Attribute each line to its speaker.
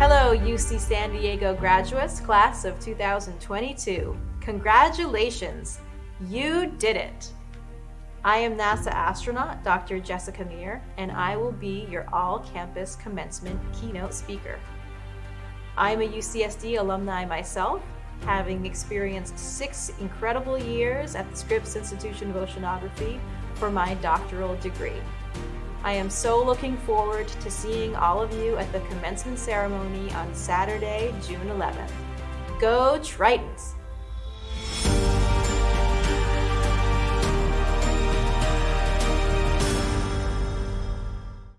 Speaker 1: Hello, UC San Diego graduates, class of 2022. Congratulations, you did it. I am NASA astronaut Dr. Jessica Meir, and I will be your all-campus commencement keynote speaker. I'm a UCSD alumni myself, having experienced six incredible years at the Scripps Institution of Oceanography for my doctoral degree. I am so looking forward to seeing all of you at the commencement ceremony on Saturday, June 11th. Go Tritons!